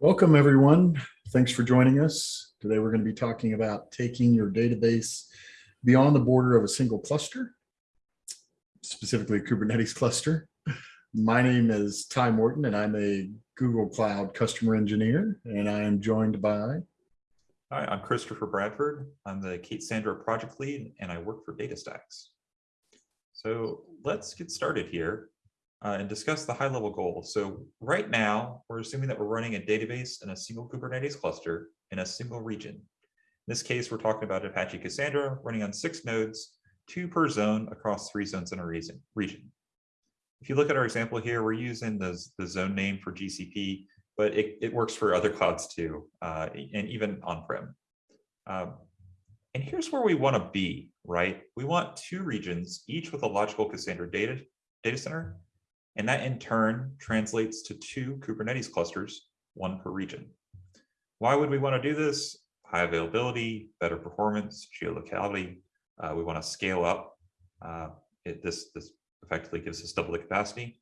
Welcome, everyone. Thanks for joining us. Today, we're going to be talking about taking your database beyond the border of a single cluster, specifically a Kubernetes cluster. My name is Ty Morton, and I'm a Google Cloud customer engineer, and I am joined by... Hi, I'm Christopher Bradford. I'm the K8ssandra project lead, and I work for DataStax. So let's get started here uh, and discuss the high level goals. So right now, we're assuming that we're running a database in a single Kubernetes cluster in a single region. In this case, we're talking about Apache Cassandra running on six nodes, two per zone across three zones in a region. If you look at our example here, we're using the, the zone name for GCP, but it, it works for other clouds too, uh, and even on-prem. Um, and here's where we want to be, right? We want two regions, each with a logical Cassandra data, data center, and that in turn translates to two Kubernetes clusters, one per region. Why would we want to do this? High availability, better performance, geolocality. Uh, we want to scale up. Uh, it, this, this effectively gives us double the capacity.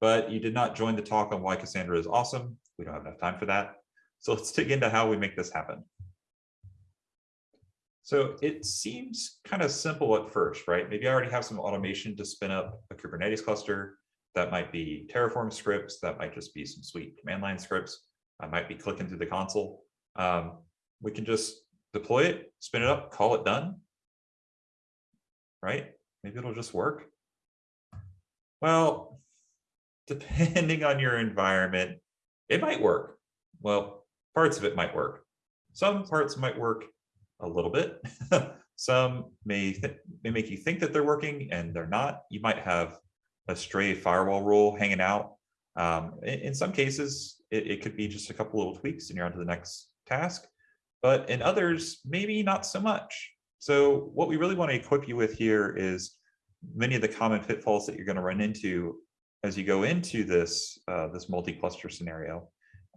But you did not join the talk on why Cassandra is awesome. We don't have enough time for that. So let's dig into how we make this happen. So it seems kind of simple at first, right? Maybe I already have some automation to spin up a Kubernetes cluster. That might be Terraform scripts. That might just be some sweet command line scripts. I might be clicking through the console. Um, we can just deploy it, spin it up, call it done. Right? Maybe it'll just work. Well, depending on your environment, it might work. Well, parts of it might work. Some parts might work a little bit. Some may, may make you think that they're working and they're not. You might have a stray firewall rule hanging out. Um, in, in, some cases, it, it, could be just a couple little tweaks and you're on to the next task. But in others, maybe not so much. So what we really want to equip you with here is many of the common pitfalls that you're going to run into as you go into this, uh, this multi-cluster scenario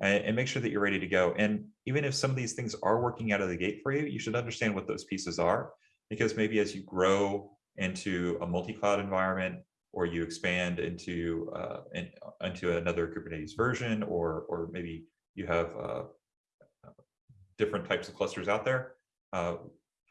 and, and make sure that you're ready to go. And even if some of these things are working out of the gate for you, you should understand what those pieces are, because maybe as you grow into a multi-cloud environment, or you expand into uh, in, into another Kubernetes version, or or maybe you have uh, different types of clusters out there. Uh,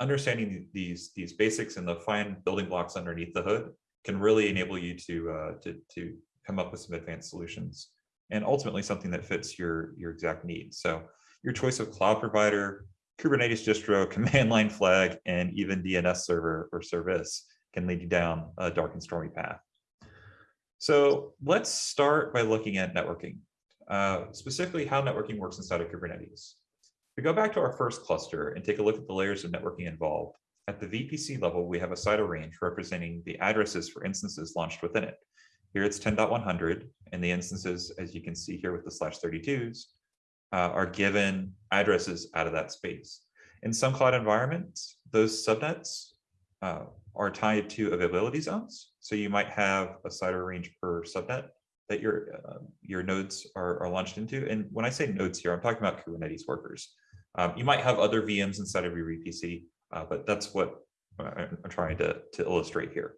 understanding these these basics and the fine building blocks underneath the hood can really enable you to uh, to to come up with some advanced solutions and ultimately something that fits your your exact needs. So your choice of cloud provider, Kubernetes distro, command line flag, and even DNS server or service can lead you down a dark and stormy path. So let's start by looking at networking, uh, specifically how networking works inside of Kubernetes. We go back to our first cluster and take a look at the layers of networking involved. At the VPC level, we have a CIDR range representing the addresses for instances launched within it. Here it's 10.100, and the instances, as you can see here with the slash 32s, uh, are given addresses out of that space. In some cloud environments, those subnets uh, are tied to availability zones. So you might have a CIDR range per subnet that your uh, your nodes are, are launched into. And when I say nodes here, I'm talking about Kubernetes workers. Um, you might have other VMs inside of your VPC, uh, but that's what I'm trying to, to illustrate here.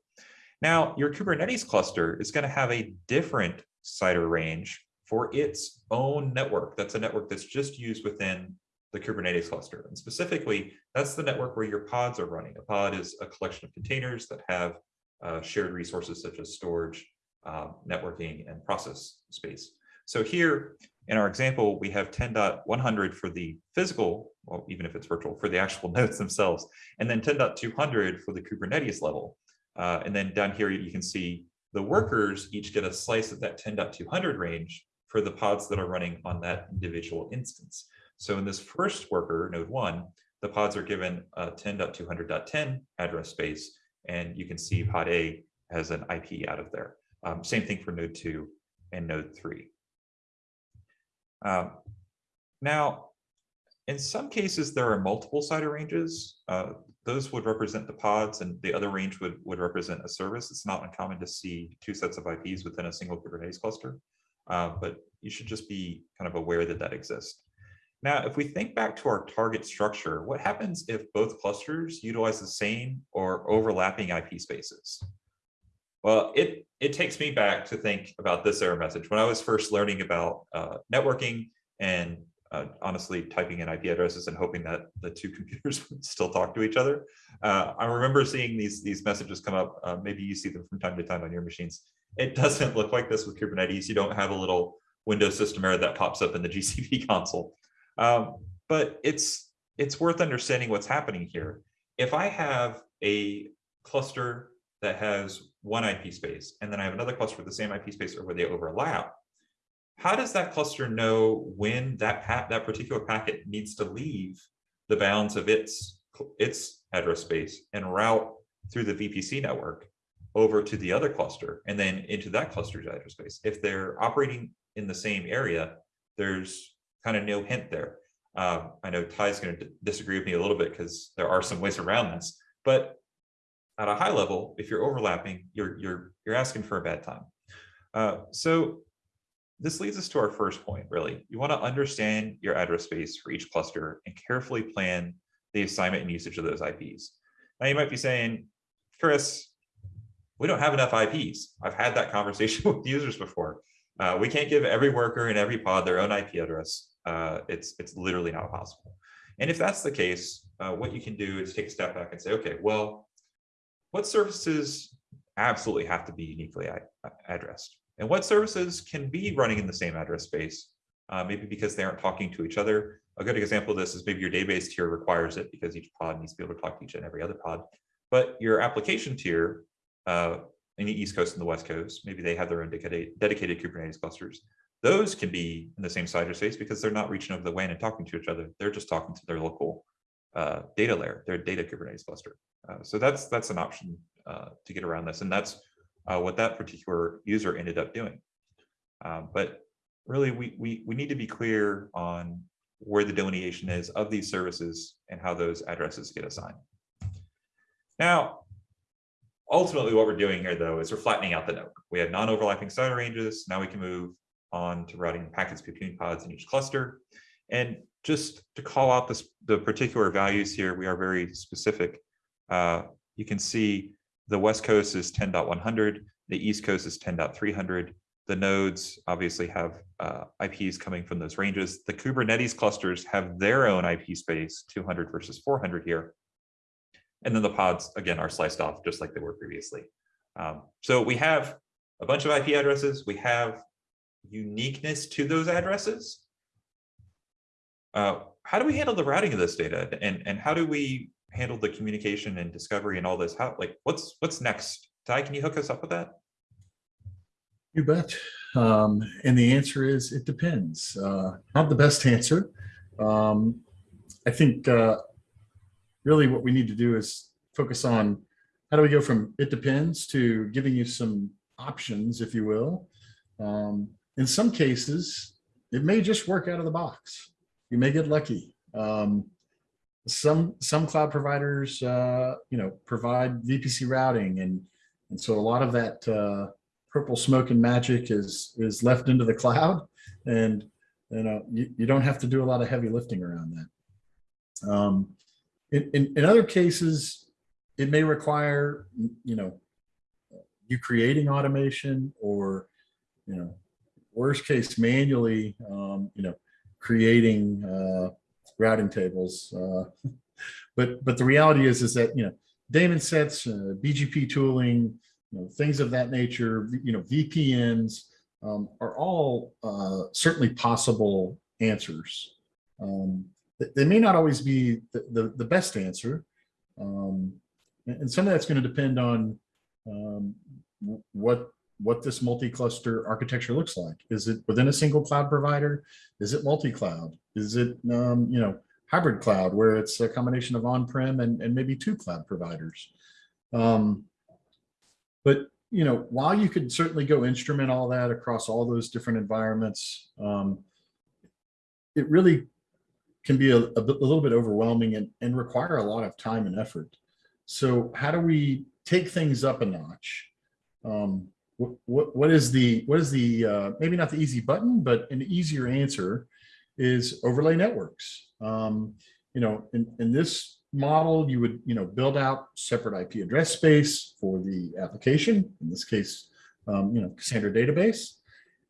Now, your Kubernetes cluster is going to have a different CIDR range for its own network. That's a network that's just used within the Kubernetes cluster. And specifically, that's the network where your pods are running. A pod is a collection of containers that have uh, shared resources such as storage, uh, networking, and process space. So here in our example, we have 10.100 for the physical, well, even if it's virtual, for the actual nodes themselves, and then 10.200 for the Kubernetes level. Uh, and then down here, you can see the workers each get a slice of that 10.200 range for the pods that are running on that individual instance. So in this first worker, node one, the pods are given a 10.200.10 address space, and you can see pod A has an IP out of there. Um, same thing for node two and node three. Um, now, in some cases, there are multiple CIDR ranges. Uh, those would represent the pods and the other range would, would represent a service. It's not uncommon to see two sets of IPs within a single Kubernetes cluster, uh, but you should just be kind of aware that that exists. Now, if we think back to our target structure, what happens if both clusters utilize the same or overlapping IP spaces? Well, it, it takes me back to think about this error message. When I was first learning about uh, networking, and uh, honestly typing in IP addresses and hoping that the two computers would still talk to each other. Uh, I remember seeing these these messages come up. Uh, maybe you see them from time to time on your machines. It doesn't look like this with Kubernetes. You don't have a little Windows system error that pops up in the GCP console. Um, but it's it's worth understanding what's happening here. If I have a cluster that has one IP space, and then I have another cluster with the same IP space or where they overlap, how does that cluster know when that that particular packet needs to leave the bounds of its its address space and route through the VPC network over to the other cluster and then into that cluster's address space? If they're operating in the same area, there's kind of no hint there. Um, I know Ty's going to disagree with me a little bit because there are some ways around this, but at a high level, if you're overlapping, you're you're you're asking for a bad time. Uh, so this leads us to our first point, really. You want to understand your address space for each cluster and carefully plan the assignment and usage of those IPs. Now you might be saying, Chris, we don't have enough IPs. I've had that conversation with users before. Uh, we can't give every worker in every pod their own IP address. Uh, it's, it's literally not possible. And if that's the case, uh, what you can do is take a step back and say, okay, well, what services absolutely have to be uniquely addressed? And what services can be running in the same address space, uh, maybe because they aren't talking to each other. A good example of this is maybe your database tier requires it because each pod needs to be able to talk to each and every other pod. But your application tier uh, in the East Coast and the West Coast, maybe they have their own dedicated, Kubernetes clusters. Those can be in the same CIDR space because they're not reaching over the WAN and talking to each other. They're just talking to their local uh, data layer, their data Kubernetes cluster. Uh, so that's that's an option uh, to get around this. And that's uh, what that particular user ended up doing. Um, but really, we, we, we need to be clear on where the delineation is of these services and how those addresses get assigned. Now, ultimately what we're doing here though is we're flattening out the network. We have non-overlapping CIDR ranges. Now we can move on to routing packets between pods in each cluster. And just to call out this, the particular values here, we are very specific. Uh, you can see the West Coast is 10.100, the East Coast is 10.300. The nodes obviously have uh, IPs coming from those ranges. The Kubernetes clusters have their own IP space, 200 versus 400 here. And then the pods, again, are sliced off just like they were previously. Um, so we have a bunch of IP addresses. We have uniqueness to those addresses. Uh, how do we handle the routing of this data? And, and how do we handle the communication and discovery and all this how like what's what's next ty can you hook us up with that you bet um, and the answer is it depends uh, not the best answer um, i think uh, really what we need to do is focus on how do we go from it depends to giving you some options if you will. Um, in some cases it may just work out of the box. You may get lucky. Um, some some cloud providers uh, you know provide VPC routing and and so a lot of that uh, purple smoke and magic is is left into the cloud. And you know you, you don't have to do a lot of heavy lifting around that. Um, in, in, in other cases, it may require you know you creating automation or you know worst case manually um, you know creating uh, routing tables. Uh, but but the reality is is that you know daemon sets, uh, BGP tooling, you know, things of that nature, you know, VPNs um, are all uh, certainly possible answers. Um, they may not always be the, the, the best answer. Um, and some of that's going to depend on um, what what this multi-cluster architecture looks like. Is it within a single cloud provider? Is it multi-cloud? Is it, um, you know, hybrid cloud where it's a combination of on-prem and, and maybe two cloud providers? Um, but, you know, while you could certainly go instrument all that across all those different environments, um, it really can be a, a, little bit overwhelming and, and require a lot of time and effort. So how do we take things up a notch? Um, what, what is the what is the uh, maybe not the easy button, but an easier answer is overlay networks. Um, you know, in, in this model, you would you know build out separate IP address space for the application. In this case, um, you know, Cassandra database,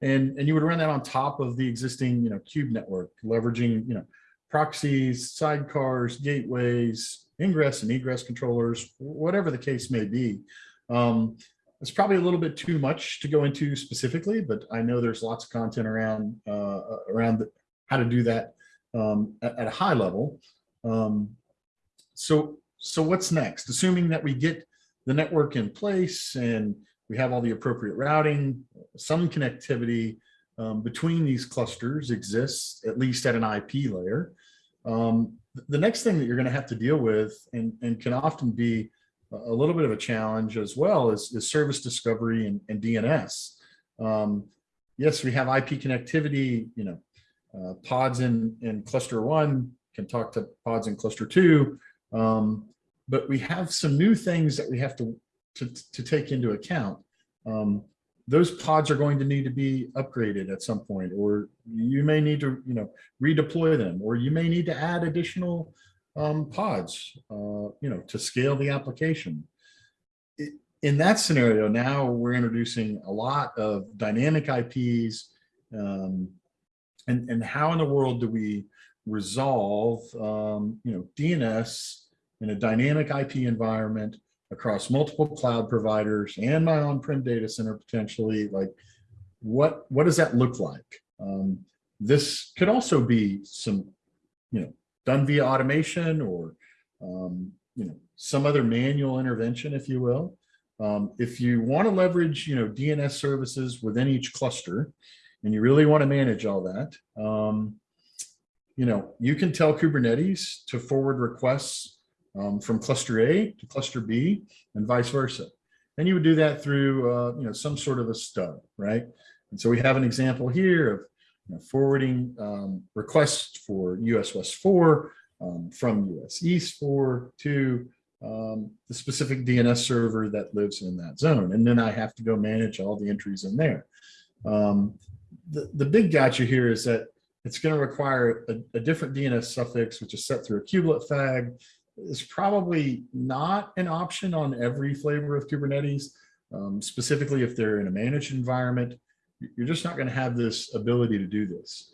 And, and you would run that on top of the existing, you know, cube network, leveraging, you know, proxies, sidecars, gateways, ingress and egress controllers, whatever the case may be. Um, it's probably a little bit too much to go into specifically, but I know there's lots of content around uh, around the, how to do that um, at, at a high level. Um, so, so what's next? Assuming that we get the network in place and we have all the appropriate routing, some connectivity um, between these clusters exists, at least at an IP layer. Um, the next thing that you're going to have to deal with and, and can often be a little bit of a challenge as well is, is service discovery and, and DNS. Um, yes, we have IP connectivity, you know, uh, pods in, in cluster one can talk to pods in cluster two, um, but we have some new things that we have to, to, to take into account. Um, those pods are going to need to be upgraded at some point, or you may need to, you know, redeploy them, or you may need to add additional um, pods, uh, you know, to scale the application. In that scenario, now we're introducing a lot of dynamic IPs. Um, and, and how in the world do we resolve, um, you know, DNS in a dynamic IP environment across multiple cloud providers and my on-prem data center potentially, like what, what does that look like? Um, this could also be some, you know, done via automation or, um, you know, some other manual intervention, if you will. Um, if you want to leverage, you know, DNS services within each cluster, and you really want to manage all that, um, you know, you can tell Kubernetes to forward requests um, from cluster A to cluster B and vice versa. And you would do that through, uh, you know, some sort of a stub, right? And so we have an example here of you know, forwarding um, requests for US West 4 um, from US East 4 to um, the specific DNS server that lives in that zone. And then I have to go manage all the entries in there. Um, the, the big gotcha here is that it's going to require a, a different DNS suffix, which is set through a kubelet fag. It's probably not an option on every flavor of Kubernetes, um, specifically if they're in a managed environment. You're just not going to have this ability to do this.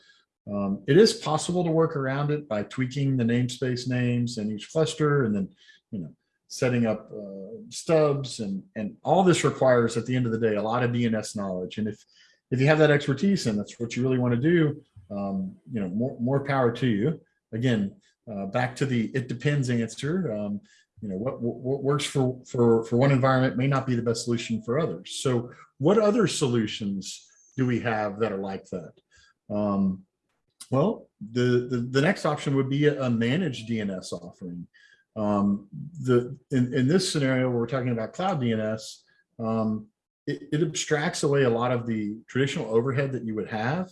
Um, it is possible to work around it by tweaking the namespace names in each cluster and then, you know, setting up uh, stubs and, and all this requires at the end of the day, a lot of DNS knowledge. And if, if you have that expertise and that's what you really want to do, um, you know, more, more power to you. Again, uh, back to the it depends answer. Um, you know, what, what works for, for, for one environment may not be the best solution for others. So what other solutions do we have that are like that? Um, well, the, the, the next option would be a, managed DNS offering. Um, the, in, in this scenario, where we're talking about cloud DNS, um, it, it abstracts away a lot of the traditional overhead that you would have.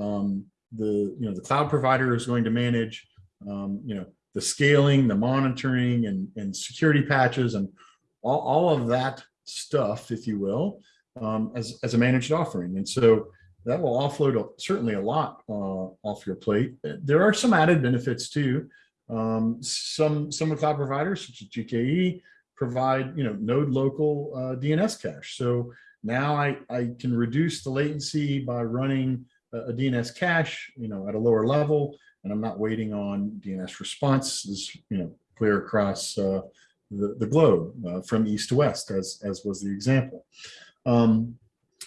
Um, the, you know, the cloud provider is going to manage, um, you know, the scaling, the monitoring and, and security patches and all, all of that stuff, if you will, um, as, as a managed offering. And so that will offload certainly a lot uh, off your plate. There are some added benefits too. Um, some, some of cloud providers such as GKE provide, you know, node local uh, DNS cache. So now I, I can reduce the latency by running a, a DNS cache, you know, at a lower level, and I'm not waiting on DNS responses, you know, clear across uh, the, the globe uh, from east to west, as, as was the example. Um,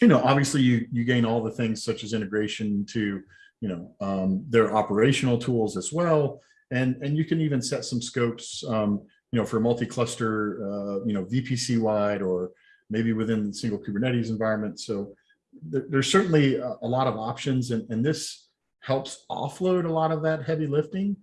you know, obviously you, you gain all the things such as integration to, you know, um, their operational tools as well. And, and you can even set some scopes, um, you know, for multi-cluster, uh, you know, VPC wide or maybe within single Kubernetes environment. So there, there's certainly a, a, lot of options and, and this helps offload a lot of that heavy lifting.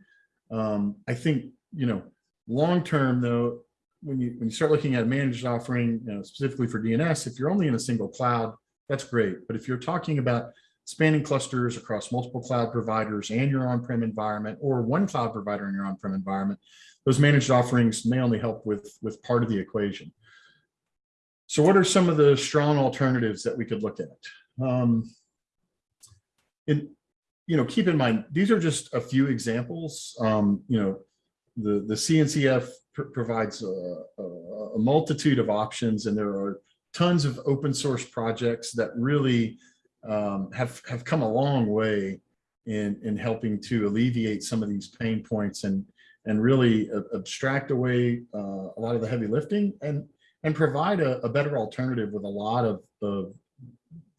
Um, I think, you know, long-term though, when you, when you start looking at a managed offering, you know, specifically for DNS, if you're only in a single cloud, that's great. But if you're talking about spanning clusters across multiple cloud providers and your on-prem environment or one cloud provider in your on-prem environment, those managed offerings may only help with, with part of the equation. So what are some of the strong alternatives that we could look at? Um, in, you know, keep in mind, these are just a few examples. Um, you know, the, the CNCF pr provides a, a, a multitude of options and there are tons of open source projects that really um, have, have come a long way in, in helping to alleviate some of these pain points and, and really abstract away uh, a lot of the heavy lifting and, and provide a, a better alternative with a lot of, of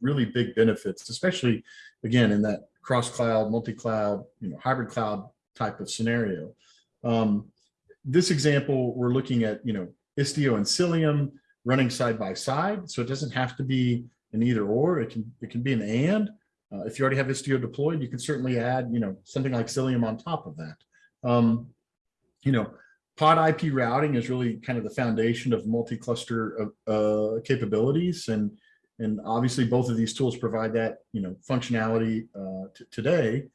really big benefits, especially again, in that cross cloud, multi-cloud, you know, hybrid cloud type of scenario. Um, this example, we're looking at, you know, Istio and Cilium running side by side. So it doesn't have to be an either or, it can, it can be an and. Uh, if you already have Istio deployed, you can certainly add, you know, something like Cilium on top of that. Um, you know, pod IP routing is really kind of the foundation of multi-cluster uh, capabilities. And, and obviously both of these tools provide that, you know, functionality uh, today.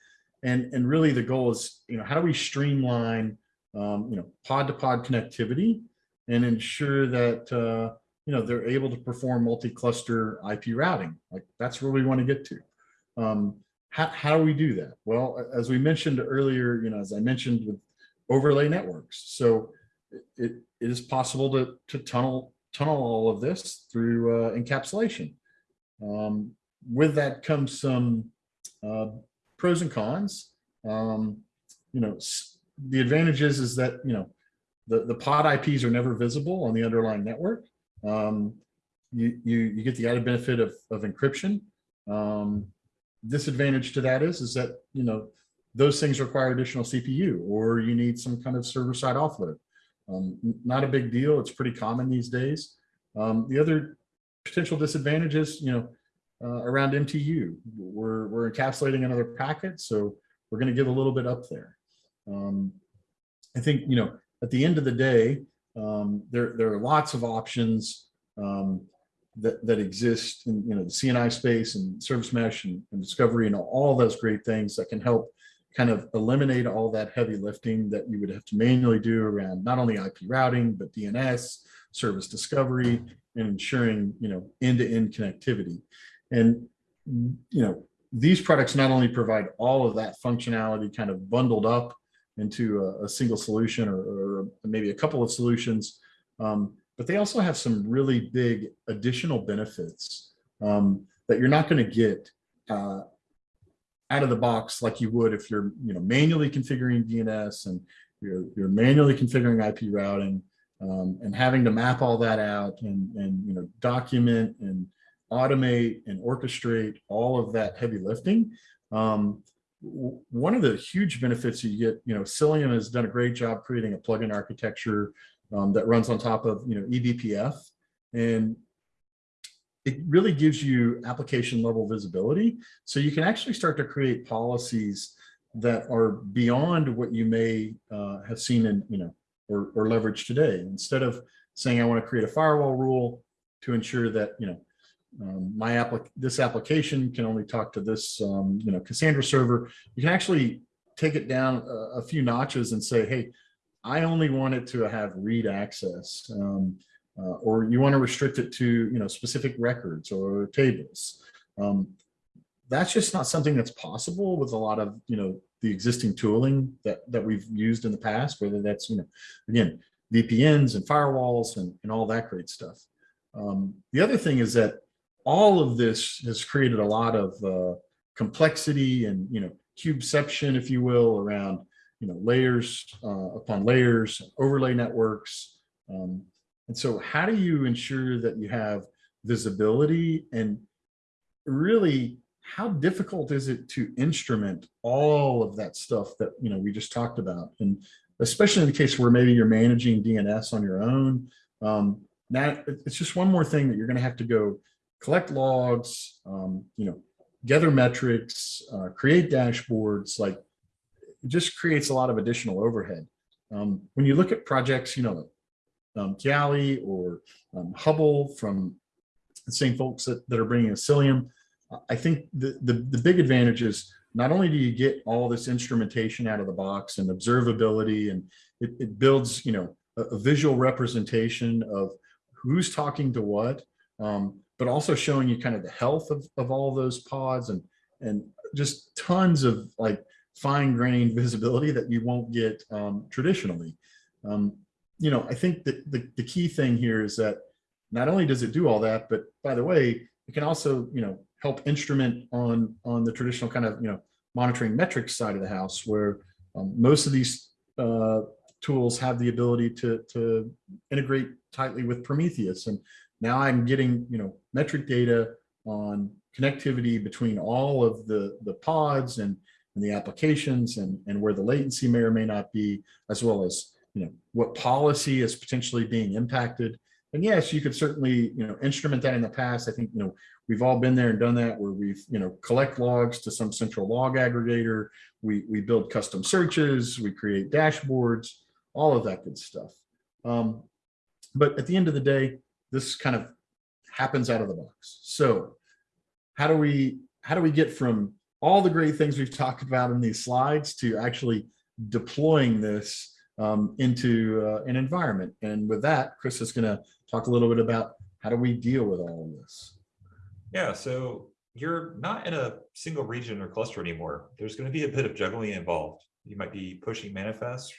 And, and really the goal is, you know, how do we streamline, um, you know, pod to pod connectivity and ensure that, uh, you know, they're able to perform multi-cluster IP routing. Like that's where we want to get to. Um, how, how do we do that? Well, as we mentioned earlier, you know, as I mentioned with overlay networks. So it, it is possible to, to tunnel, tunnel all of this through uh, encapsulation. Um, with that comes some uh, pros and cons. Um, you know, the advantage is, is that, you know, the, the pod IPs are never visible on the underlying network. Um, you, you, you get the added benefit of, of encryption. Um, disadvantage to that is, is that, you know, those things require additional CPU or you need some kind of server side offload. Um, not a big deal. It's pretty common these days. Um, the other potential disadvantages, you know, uh, around MTU, we're, we're encapsulating another packet. So we're going to give a little bit up there. Um, I think, you know, at the end of the day, um, there, there are lots of options um, that, that exist in, you know, the CNI space and service mesh and, and discovery and all those great things that can help kind of eliminate all that heavy lifting that you would have to manually do around not only IP routing, but DNS, service discovery, and ensuring, you know, end-to-end connectivity. And, you know, these products not only provide all of that functionality kind of bundled up into a, a single solution or, or maybe a couple of solutions, um, but they also have some really big additional benefits um, that you're not going to get uh, out of the box like you would if you're you know manually configuring DNS and you're, you're manually configuring IP routing um, and having to map all that out and and you know document and automate and orchestrate all of that heavy lifting. Um, one of the huge benefits you get, you know, Cilium has done a great job creating a plugin architecture um, that runs on top of you know eBPF, and it really gives you application level visibility. So you can actually start to create policies that are beyond what you may uh, have seen in, you know, or, or leverage today. Instead of saying, I want to create a firewall rule to ensure that, you know, um, my applic this application can only talk to this, um, you know, Cassandra server. You can actually take it down a, a few notches and say, hey, I only want it to have read access. Um, uh, or you want to restrict it to you know specific records or tables. Um, that's just not something that's possible with a lot of you know the existing tooling that that we've used in the past. Whether that's you know again VPNs and firewalls and, and all that great stuff. Um, the other thing is that all of this has created a lot of uh, complexity and you know cubeception, if you will, around you know layers uh, upon layers, overlay networks. Um, and so how do you ensure that you have visibility? And really how difficult is it to instrument all of that stuff that you know we just talked about? And especially in the case where maybe you're managing DNS on your own um, now it's just one more thing that you're going to have to go collect logs um, you know gather metrics uh, create dashboards like it just creates a lot of additional overhead. Um, when you look at projects you know um, Kiali or um, Hubble from the same folks that, that are bringing a Cilium. I think the, the, the big advantage is not only do you get all this instrumentation out of the box and observability, and it, it builds, you know, a, a visual representation of who's talking to what, um, but also showing you kind of the health of, of all those pods and, and just tons of like fine grained visibility that you won't get um, traditionally. Um, you know, I think that the, the key thing here is that not only does it do all that, but by the way, it can also, you know, help instrument on, on the traditional kind of, you know, monitoring metrics side of the house where um, most of these uh, tools have the ability to, to integrate tightly with Prometheus. And now I'm getting, you know, metric data on connectivity between all of the, the pods and, and the applications and, and where the latency may or may not be, as well as, you know, what policy is potentially being impacted. And yes, you could certainly, you know, instrument that in the past. I think, you know, we've all been there and done that where we've, you know, collect logs to some central log aggregator. We, we build custom searches, we create dashboards, all of that good stuff. Um, but at the end of the day, this kind of happens out of the box. So how do we, how do we get from all the great things we've talked about in these slides to actually deploying this um, into uh, an environment? And with that, Chris is going to talk a little bit about how do we deal with all of this? Yeah, so you're not in a single region or cluster anymore. There's going to be a bit of juggling involved. You might be pushing manifests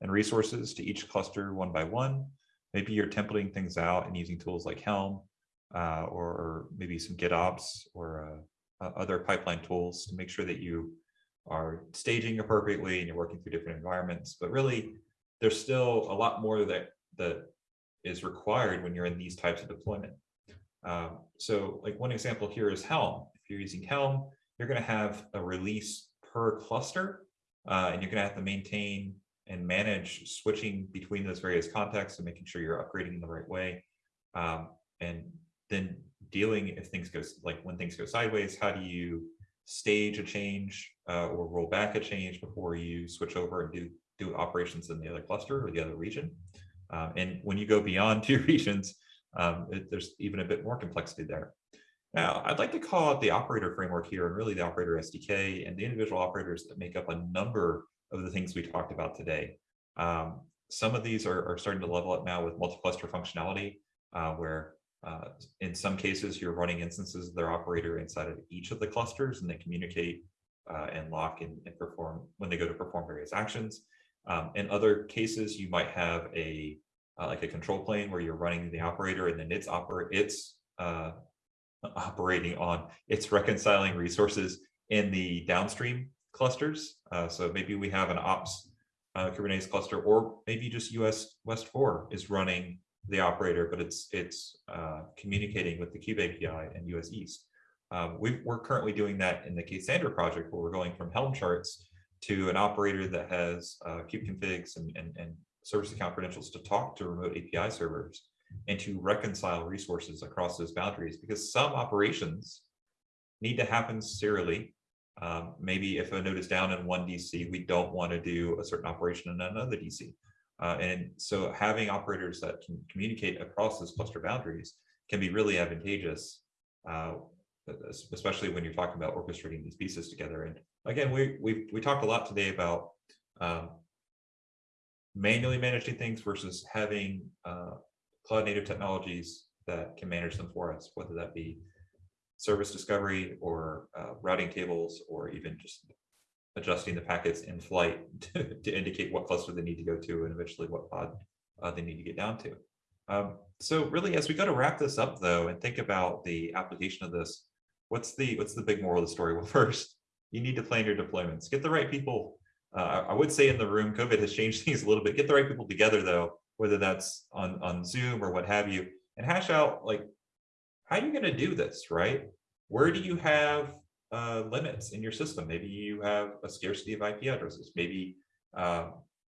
and resources to each cluster one by one. Maybe you're templating things out and using tools like Helm uh, or, maybe some GitOps or uh, other pipeline tools to make sure that you are staging appropriately and you're working through different environments. But really, there's still a lot more that that is required when you're in these types of deployment. Um, so like one example here is Helm. If you're using Helm, you're going to have a release per cluster, uh, and you're going to have to maintain and manage switching between those various contexts and making sure you're upgrading in the right way. Um, and then dealing if things go like when things go sideways, how do you stage a change uh, or roll back a change before you switch over and do do operations in the other cluster or the other region? Um, and when you go beyond two regions, um, it, there's even a bit more complexity there. Now, I'd like to call out the operator framework here and really the operator SDK and the individual operators that make up a number of the things we talked about today. Um, some of these are, are, starting to level up now with multi-cluster functionality, uh, where uh, in some cases you're running instances of their operator inside of each of the clusters and they communicate uh, and lock and, and, perform when they go to perform various actions. Um, in other cases, you might have a uh, like a control plane where you're running the operator and then it's operate it's uh, operating on it's reconciling resources in the downstream clusters. Uh, so maybe we have an ops uh, Kubernetes cluster, or maybe just US West 4 is running the operator, but it's it's uh, communicating with the Kube API and US East. Um, we are currently doing that in the K8ssandra project, where we're going from Helm charts to an operator that has uh, kube configs and, and, and service account credentials to talk to remote API servers and to reconcile resources across those boundaries because some operations need to happen serially. Um, maybe if a node is down in one DC, we don't want to do a certain operation in another DC. Uh, and so having operators that can communicate across those cluster boundaries can be really advantageous, uh, especially when you're talking about orchestrating these pieces together. And again, we we we talked a lot today about um, manually managing things versus having uh, cloud native technologies that can manage them for us, whether that be service discovery or uh, routing tables, or even just adjusting the packets in flight to, to, indicate what cluster they need to go to and eventually what pod uh, they need to get down to. Um, so really, as we go to wrap this up though, and think about the application of this, what's the what's the big moral of the story? Well, first, you need to plan your deployments. Get the right people uh, I would say in the room, COVID has changed things a little bit. Get the right people together though, whether that's on, on Zoom or what have you, and hash out like, how are you going to do this, right? Where do you have uh, limits in your system? Maybe you have a scarcity of IP addresses. Maybe uh,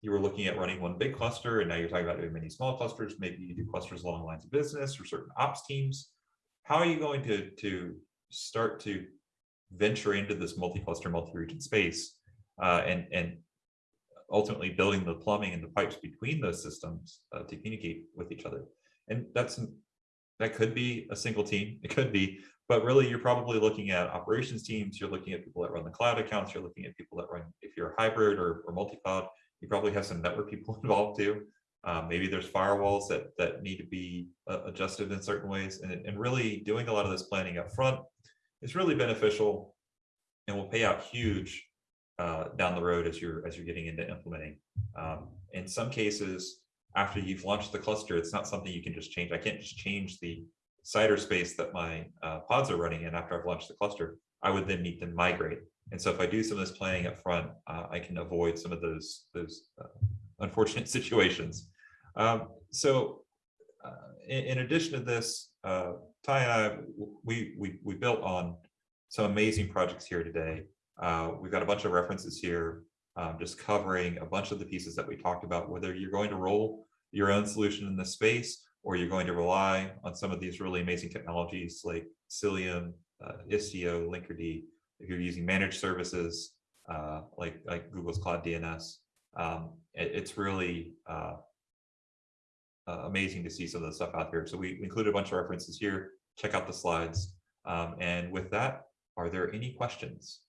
you were looking at running one big cluster and now you're talking about doing many small clusters. Maybe you do clusters along lines of business or certain ops teams. How are you going to, to start to venture into this multi-cluster, multi-region space uh, and and ultimately building the plumbing and the pipes between those systems uh, to communicate with each other. And that's that could be a single team. It could be, but really you're probably looking at operations teams. You're looking at people that run the cloud accounts. You're looking at people that run, if you're hybrid or, or multi-cloud, you probably have some network people involved too. Um, maybe there's firewalls that that need to be uh, adjusted in certain ways. And, and really doing a lot of this planning up front is really beneficial and will pay out huge uh, down the road as you're as you're getting into implementing. Um, in some cases, after you've launched the cluster, it's not something you can just change. I can't just change the CIDR space that my uh, pods are running in after I've launched the cluster, I would then need to migrate. And so if I do some of this planning up front, uh, I can avoid some of those those uh, unfortunate situations. Um, so uh, in, in addition to this, uh, Ty and I, we, we, we built on some amazing projects here today. Uh, we've got a bunch of references here, um, just covering a bunch of the pieces that we talked about, whether you're going to roll your own solution in this space, or you're going to rely on some of these really amazing technologies like Cilium, uh, Istio, Linkerd, if you're using managed services, uh, like, like Google's Cloud DNS, um, it- it's really, uh, amazing to see some of the stuff out here. So we included a bunch of references here. Check out the slides. Um, and with that, are there any questions?